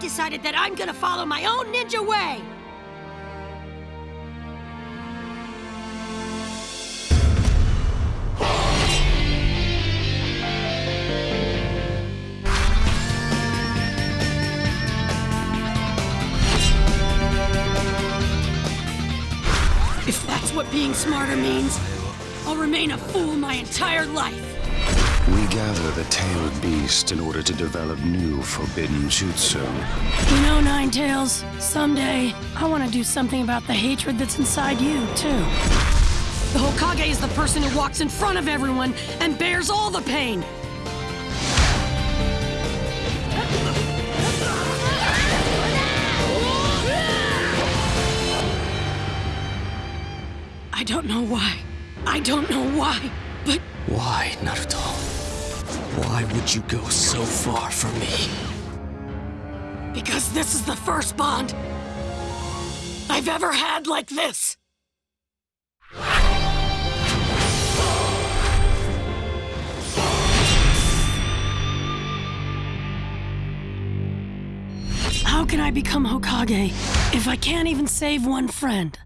I've decided that I'm gonna follow my own ninja way! If that's what being smarter means, I'll remain a fool my entire life. We gather the tailed beast in order to develop new forbidden jutsu. You know, Nine-Tails, someday I want to do something about the hatred that's inside you, too. The Hokage is the person who walks in front of everyone and bears all the pain. I don't know why. I don't know why, but Why, Naruto? Why would you go so far for me? because this is the first bond I've ever had like this. How can I become Hokage if I can't even save one friend?